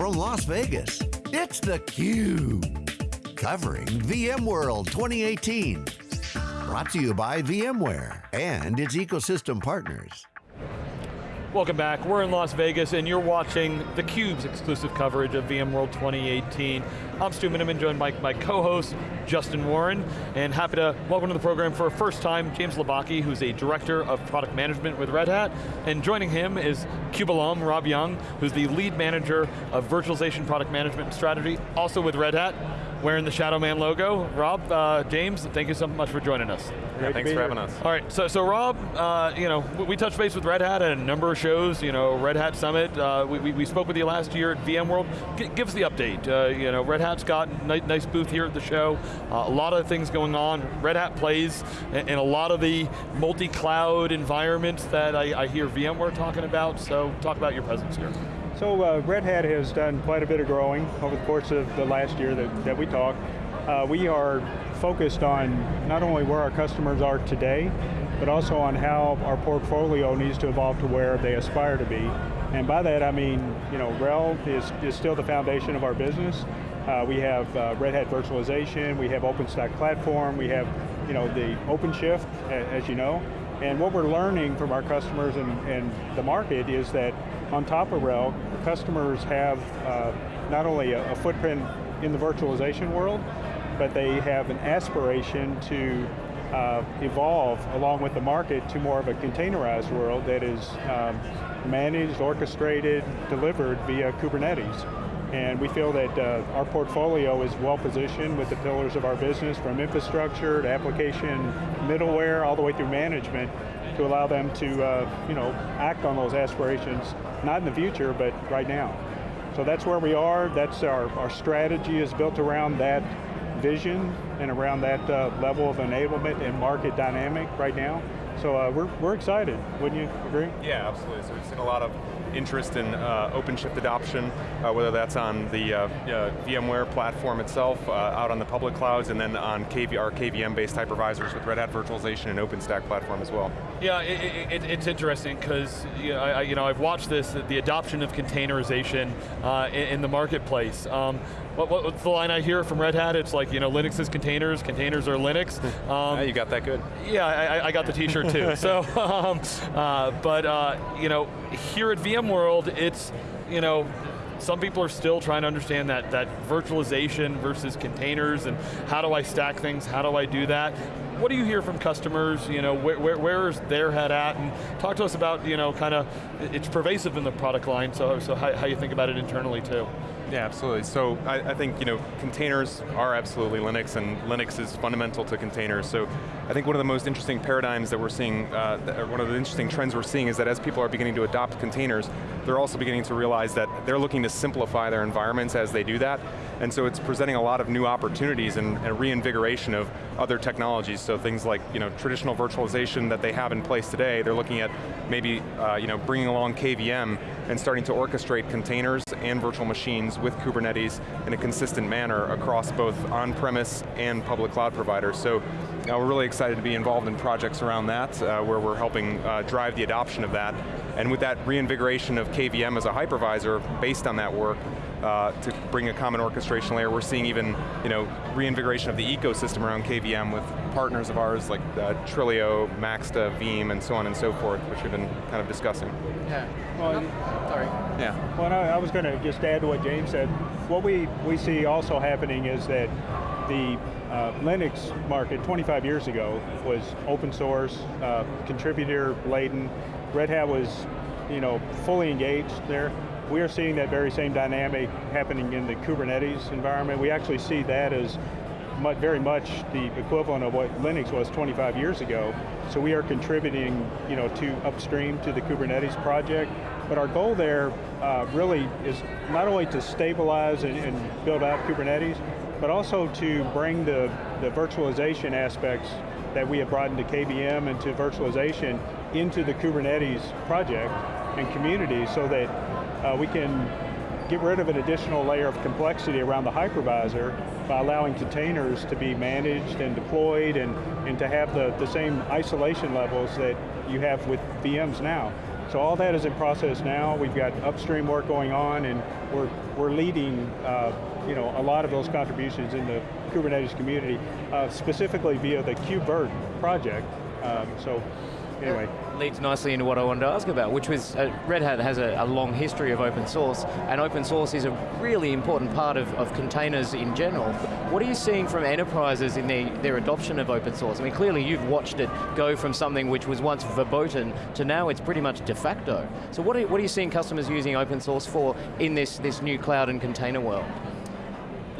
from Las Vegas, it's theCUBE. Covering VMworld 2018. Brought to you by VMware and its ecosystem partners. Welcome back, we're in Las Vegas and you're watching theCUBE's exclusive coverage of VMworld 2018. I'm Stu Miniman, joined by my co-host, Justin Warren, and happy to welcome to the program for a first time, James Labocki, who's a Director of Product Management with Red Hat, and joining him is CUBE alum, Rob Young, who's the Lead Manager of Virtualization Product Management Strategy, also with Red Hat wearing the Shadow Man logo. Rob, uh, James, thank you so much for joining us. Yeah, thanks for having us. All right, so, so Rob, uh, you know, we touched base with Red Hat at a number of shows, you know, Red Hat Summit, uh, we, we, we, spoke with you last year at VMworld. G give us the update. Uh, you know, Red Hat's got a nice, nice booth here at the show, uh, a lot of things going on. Red Hat plays in, in a lot of the multi-cloud environments that I, I hear VMware talking about, so talk about your presence here. So uh, Red Hat has done quite a bit of growing over the course of the last year that, that we talked. Uh, we are focused on not only where our customers are today, but also on how our portfolio needs to evolve to where they aspire to be. And by that I mean, you know, RHEL is, is still the foundation of our business. Uh, we have uh, Red Hat virtualization, we have OpenStack platform, we have you know, the OpenShift, as you know. And what we're learning from our customers and, and the market is that on top of RHEL, customers have uh, not only a, a footprint in the virtualization world, but they have an aspiration to uh, evolve along with the market to more of a containerized world that is um, managed, orchestrated, delivered via Kubernetes. And we feel that uh, our portfolio is well positioned with the pillars of our business from infrastructure to application middleware all the way through management to allow them to uh, you know, act on those aspirations, not in the future, but right now. So that's where we are, that's our, our strategy is built around that vision and around that uh, level of enablement and market dynamic right now. So uh, we're, we're excited, wouldn't you agree? Yeah, absolutely. So we've seen a lot of interest in uh, OpenShift adoption, uh, whether that's on the uh, uh VMware platform itself, uh, out on the public clouds, and then on KV, our KVM-based hypervisors with Red Hat Virtualization and OpenStack platform as well. Yeah, it, it, it's interesting because you, know, I, you know, I've watched this, the adoption of containerization uh, in, in, the marketplace. Um, what, what's the line I hear from Red Hat? It's like, you know, Linux is containers, containers are Linux. Um, yeah, you got that good. Yeah, I, I got the t-shirt too. so, um, uh, but, uh, you know, here at VMworld, it's, you know, some people are still trying to understand that, that virtualization versus containers and how do I stack things, how do I do that? What do you hear from customers, you know, where, where, where is their head at? And talk to us about, you know, kind of, it's pervasive in the product line, so, so how, how you think about it internally too. Yeah, absolutely. So I, I, think you know containers are absolutely Linux, and Linux is fundamental to containers. So I think one of the most interesting paradigms that we're seeing, uh, one of the interesting trends we're seeing is that as people are beginning to adopt containers, they're also beginning to realize that they're looking to simplify their environments as they do that. And so it's presenting a lot of new opportunities and, and reinvigoration of other technologies. So things like you know traditional virtualization that they have in place today, they're looking at maybe uh, you know bringing along KVM and starting to orchestrate containers and virtual machines with Kubernetes in a consistent manner across both on-premise and public cloud providers. So uh, we're really excited to be involved in projects around that, uh, where we're helping uh, drive the adoption of that. And with that reinvigoration of KVM as a hypervisor, based on that work, uh, to bring a common orchestration layer. We're seeing even you know, reinvigoration of the ecosystem around KVM with partners of ours like uh, Trilio, Maxta, Veeam, and so on and so forth, which we've been kind of discussing. Yeah, well, sorry. Yeah. Well, I, I was going to just add to what James said. What we, we see also happening is that the uh, Linux market 25 years ago was open source, uh, contributor laden. Red Hat was you know, fully engaged there. We are seeing that very same dynamic happening in the Kubernetes environment. We actually see that as much, very much the equivalent of what Linux was 25 years ago. So we are contributing you know, to upstream to the Kubernetes project. But our goal there uh, really is not only to stabilize and, and build out Kubernetes, but also to bring the, the virtualization aspects that we have brought into KVM and to virtualization into the Kubernetes project and community so that uh, we can get rid of an additional layer of complexity around the hypervisor by allowing containers to be managed and deployed and, and to have the, the same isolation levels that you have with VMs now. So all that is in process now. We've got upstream work going on and we're, we're leading uh, you know, a lot of those contributions in the Kubernetes community, uh, specifically via the KubeVirt project. Um, so anyway. Leads nicely into what I wanted to ask about, which was uh, Red Hat has a, a, long history of open source, and open source is a really important part of, of containers in general. What are you seeing from enterprises in their, their adoption of open source? I mean, clearly you've watched it go from something which was once verboten to now it's pretty much de facto. So what are, what are you seeing customers using open source for in this, this new cloud and container world?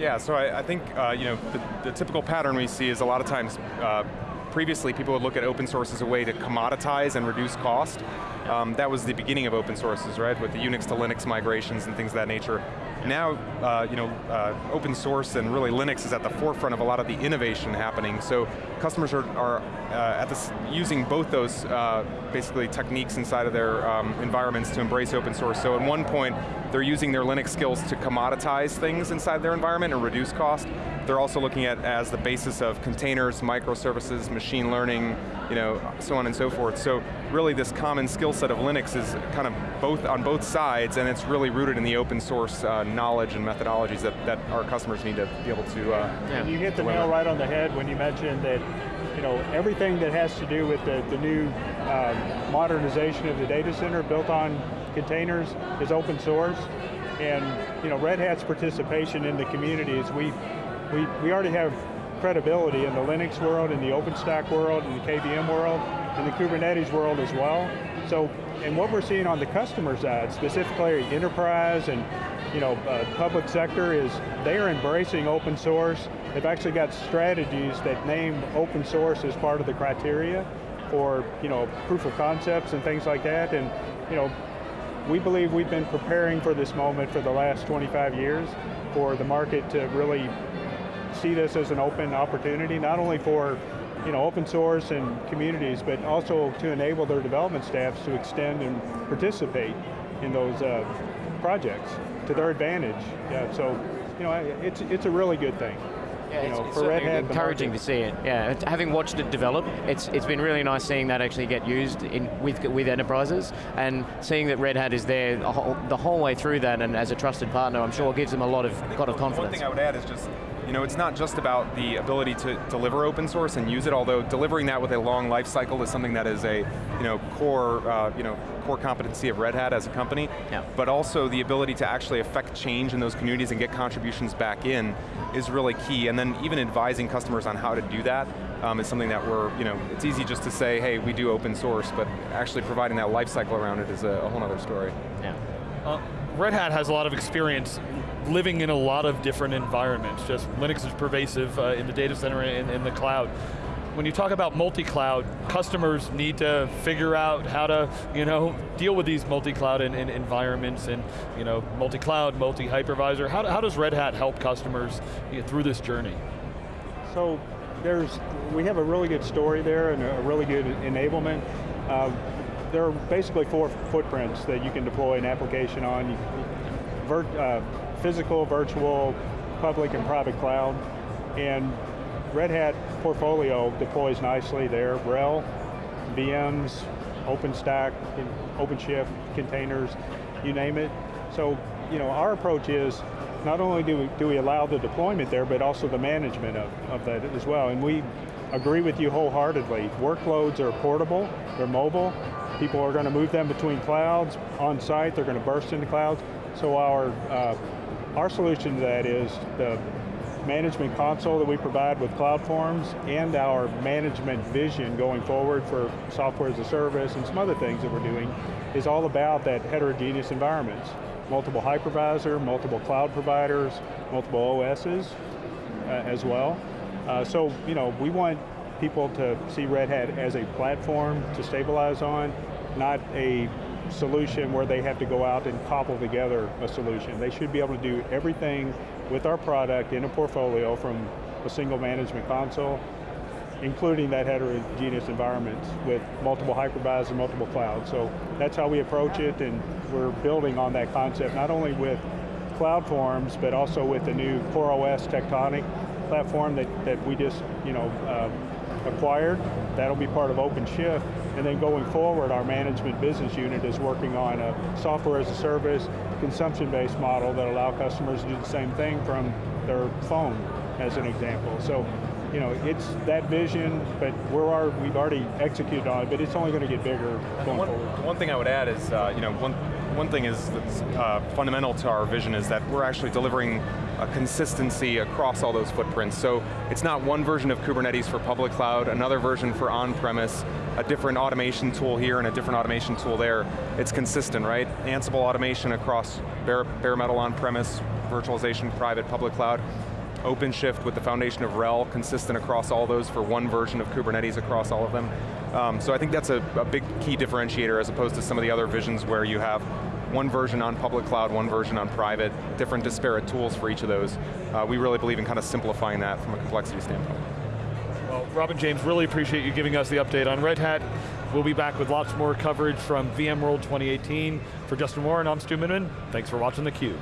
Yeah, so I, I think uh, you know the, the, typical pattern we see is a lot of times uh, previously people would look at open source as a way to commoditize and reduce cost. Um, that was the beginning of open sources, right? With the Unix to Linux migrations and things of that nature. Now, uh, you know, uh, open source and really Linux is at the forefront of a lot of the innovation happening. So customers are, are uh, at this, using both those uh, basically techniques inside of their um, environments to embrace open source. So at one point, they're using their Linux skills to commoditize things inside their environment and reduce cost. They're also looking at as the basis of containers, microservices, machine learning, you know, so on and so forth. So really this common skill set of Linux is kind of both on both sides and it's really rooted in the open source uh, knowledge and methodologies that, that our customers need to be able to uh, yeah. You hit the nail right on the head when you mentioned that you know, everything that has to do with the, the new um, modernization of the data center built on containers is open source. And you know, Red Hat's participation in the community is we, we, we already have credibility in the Linux world, in the OpenStack world, in the KVM world, in the Kubernetes world as well. So, and what we're seeing on the customer side, specifically enterprise and you know, uh, public sector is they are embracing open source. They've actually got strategies that name open source as part of the criteria for you know, proof of concepts and things like that. And you know, we believe we've been preparing for this moment for the last 25 years for the market to really see this as an open opportunity, not only for you know, open source and communities, but also to enable their development staffs to extend and participate in those uh, projects to their advantage. Yeah, so, you know, it's, it's a really good thing. Yeah, you know, it's, for Red Hat, encouraging to see it. Yeah, having watched it develop, it's it's been really nice seeing that actually get used in with with enterprises and seeing that Red Hat is there the whole, the whole way through that and as a trusted partner, I'm sure gives them a lot of lot of confidence. One thing I would add is just you know, it's not just about the ability to deliver open source and use it, although delivering that with a long life cycle is something that is a you know, core, uh, you know, core competency of Red Hat as a company, yeah. but also the ability to actually affect change in those communities and get contributions back in is really key, and then even advising customers on how to do that um, is something that we're, you know, it's easy just to say, hey, we do open source, but actually providing that life cycle around it is a, a whole other story. Yeah. Uh, Red Hat has a lot of experience living in a lot of different environments. Just Linux is pervasive uh, in the data center and in the cloud. When you talk about multi-cloud, customers need to figure out how to you know, deal with these multi-cloud and environments and you know, multi-cloud, multi-hypervisor. How, how does Red Hat help customers you know, through this journey? So there's, we have a really good story there and a really good enablement. Uh, there are basically four footprints that you can deploy an application on. Virt, uh, physical, virtual, public and private cloud. And Red Hat portfolio deploys nicely there. RHEL, VMs, OpenStack, OpenShift, containers, you name it. So, you know, our approach is not only do we, do we allow the deployment there, but also the management of, of that as well. And we agree with you wholeheartedly. Workloads are portable, they're mobile, people are going to move them between clouds, on site, they're going to burst into clouds. So our, uh, our solution to that is the management console that we provide with CloudForms and our management vision going forward for software as a service and some other things that we're doing is all about that heterogeneous environments. Multiple hypervisor, multiple cloud providers, multiple OSs uh, as well. Uh, so, you know, we want people to see Red Hat as a platform to stabilize on, not a solution where they have to go out and cobble together a solution. They should be able to do everything with our product in a portfolio from a single management console, including that heterogeneous environment with multiple hypervisors, and multiple clouds. So that's how we approach it and we're building on that concept, not only with CloudForms, but also with the new CoreOS Tectonic platform that, that we just you know, uh, acquired. That'll be part of OpenShift. And then going forward, our management business unit is working on a software as a service, consumption-based model that allow customers to do the same thing from their phone, as an example. So, you know, it's that vision, but we're our, we've already executed on it, but it's only going to get bigger going one, forward. One thing I would add is, uh, you know, one, one thing is that's uh, fundamental to our vision is that we're actually delivering a consistency across all those footprints. So it's not one version of Kubernetes for public cloud, another version for on-premise, a different automation tool here and a different automation tool there. It's consistent, right? Ansible automation across bare, bare metal on-premise, virtualization, private, public cloud. OpenShift with the foundation of RHEL, consistent across all those for one version of Kubernetes across all of them. Um, so I think that's a, a, big key differentiator as opposed to some of the other visions where you have one version on public cloud, one version on private, different disparate tools for each of those. Uh, we really believe in kind of simplifying that from a complexity standpoint. Well, Rob and James, really appreciate you giving us the update on Red Hat. We'll be back with lots more coverage from VMworld 2018. For Justin Warren, I'm Stu Miniman. Thanks for watching theCUBE.